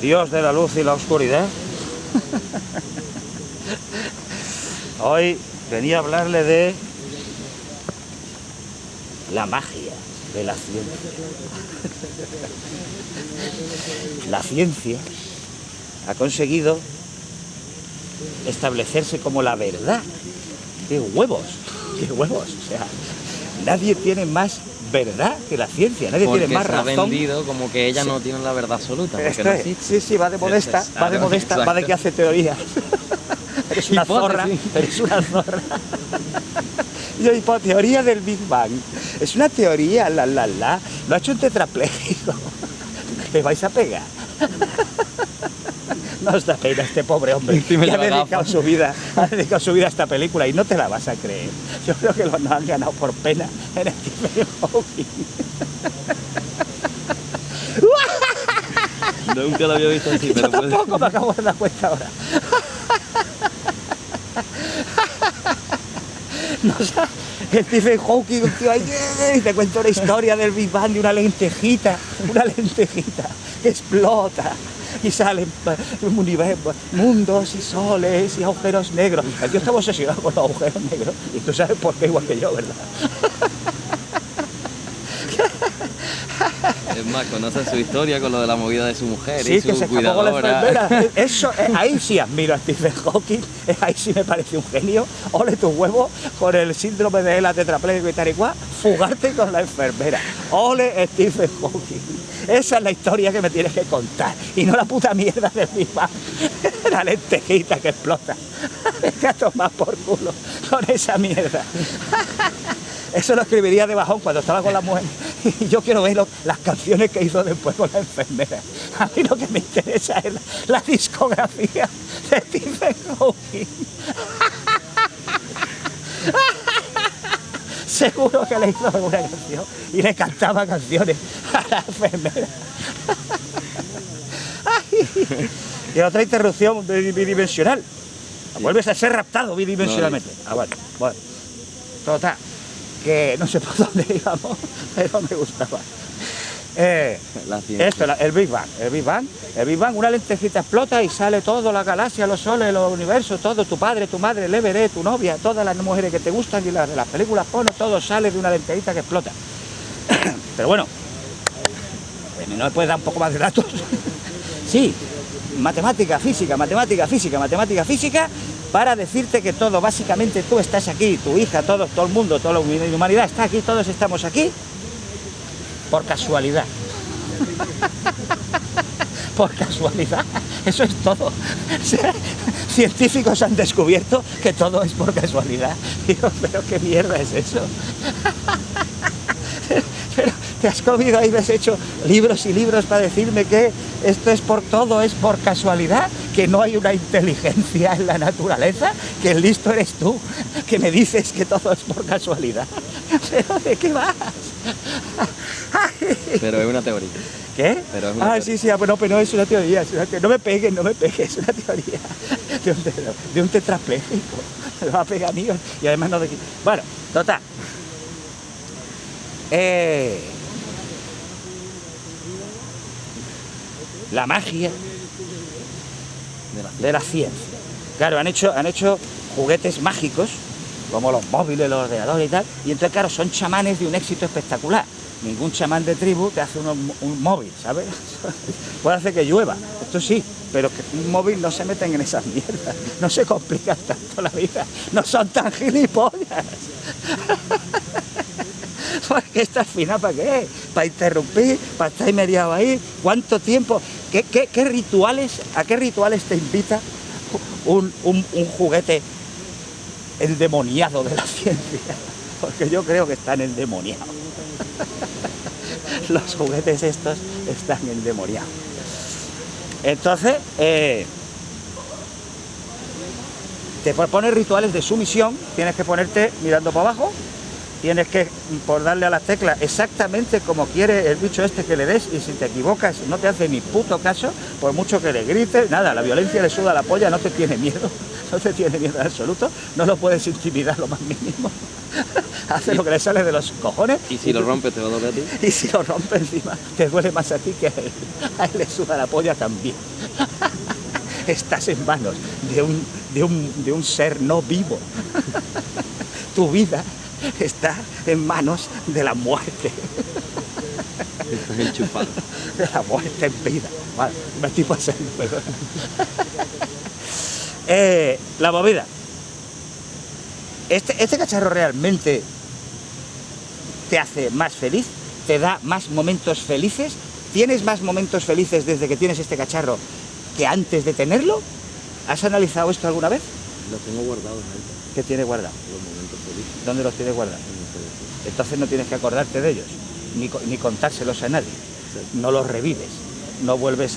Dios de la luz y la oscuridad. Hoy venía a hablarle de la magia de la ciencia. La ciencia ha conseguido establecerse como la verdad. ¡Qué huevos! ¡Qué huevos! O sea, nadie tiene más verdad que la ciencia, nadie Porque tiene más se ha razón. vendido como que ella no tiene la verdad absoluta. Porque Esto no es, existe. sí, sí, va de modesta, va de modesta, va de que hace teoría. eres una zorra, eres una zorra. Yo, teoría del Big Bang. Es una teoría, la, la, la. Lo ha hecho un tetrapléjico. Le vais a pegar. No os da pena este pobre hombre que ha de la dedicado su vida, ha dedicado su vida a esta película y no te la vas a creer. Yo creo que lo nos han ganado por pena en el Stephen Hawking. Nunca lo había visto así, Yo pero puede- tampoco me acabo de dar cuenta ahora. No Stephen Hawking, un tío ahí, te cuenta una historia del Big Bang de una lentejita, una lentejita explota y salen eh, mundos y soles y agujeros negros. Tío estaba obsesionado con los agujeros negros y tú sabes por qué igual que yo, ¿verdad? Es más, conoce su historia con lo de la movida de su mujer Sí, y su que se escapó con la cuidadora. enfermera. Eso, eh, ahí sí admiro a Stephen Hawking, eh, ahí sí me parece un genio. Ole tu huevo con el síndrome de la tetrapléjico y tal y cual, fugarte con la enfermera. Ole Stephen Hawking. Esa es la historia que me tienes que contar y no la puta mierda de mi Bang. La lentejita que explota. Vete a tomar por culo con esa mierda. Eso lo escribiría de bajón cuando estaba con la mujer. Y yo quiero ver lo- las canciones que hizo después con la enfermera. A mí lo que me interesa es la, la discografía de Stephen Hawking. Seguro que le hizo alguna canción y le cantaba canciones a la enfermera. Y otra interrupción bi- bidimensional. Vuelves a ser raptado bidimensionalmente. Ah, bueno, bueno. Total, que no sé por dónde íbamos, pero me gustaba. Eh, esto, el Big Bang, el Big Bang, el Big Bang, una lentejita explota y sale todo, la galaxia, los soles, los universos, todo, tu padre, tu madre, el Everett, tu novia, todas las mujeres que te gustan y las películas porno, todo sale de una lentejita que explota. Pero bueno, eh, ¿no me puedes dar un poco más de datos? sí, matemática, física, matemática, física, matemática, física, para decirte que todo, básicamente tú estás aquí, tu hija, todo, todo el mundo, toda la humanidad está aquí, todos estamos aquí, por casualidad. por casualidad. Eso es todo. Científicos han descubierto que todo es por casualidad. Digo, pero qué mierda es eso. Pero te has comido ahí, me has hecho libros y libros para decirme que esto es por todo, es por casualidad, que no hay una inteligencia en la naturaleza, que el listo eres tú, que me dices que todo es por casualidad. ¿Pero de qué vas? Ay. Pero es una teoría. ¿Qué? Pero es una ah, teoría. sí, sí, ah, bueno, pero no es una teoría, es una teoría. No me pegues, no me pegues, es una teoría de un, de un tetrapléjico. Me va a pegar mío y además no de aquí. Bueno, total. Eh, la magia De la de ciencia. Claro, han hecho, han hecho juguetes mágicos, como los móviles, los ordenadores y tal, y entonces, claro, son chamanes de un éxito espectacular. Ningún chamán de tribu te hace uno- un móvil, ¿sabes? Puede hacer que llueva, esto sí, pero que un móvil no se meten en esas mierdas, no se complican tanto la vida, no son tan gilipollas. Porque esta final para qué? Para interrumpir, para estar mediado ahí. ¿Cuánto tiempo? ¿Qué, rituales? ¿A qué rituales te invita un, juguete endemoniado de la ciencia? Porque yo creo que están endemoniados. Los juguetes estos están endemoniados. Entonces, eh, te pones rituales de sumisión, tienes que ponerte mirando para abajo, tienes que por darle a las teclas exactamente como quiere el bicho este que le des y si te equivocas no te hace ni puto caso, por mucho que le grites, nada, la violencia le suda la polla, no te tiene miedo, no te tiene miedo en absoluto, no lo puedes intimidar lo más mínimo. hace lo que le sale de los cojones. Y si lo rompes te va a doler a ti. Y si lo rompe encima, te duele más a ti que a él. A él le suda la polla también. Estás en manos de un, de un, de un ser no vivo. Tu vida está en manos de la muerte. Estás enchufado. De la muerte en vida. Vale, me estoy pasando, perdón. Eh, la movida. Este, este cacharro realmente te hace más feliz, te da más momentos felices. ¿Tienes más momentos felices desde que tienes este cacharro que antes de tenerlo? ¿Has analizado esto alguna vez? Lo tengo guardado en alta. ¿Qué tiene guardado? Los momentos felices. ¿Dónde los tienes guardados? Entonces no tienes que acordarte de ellos, ni, ni contárselos a nadie. No los revives, no vuelves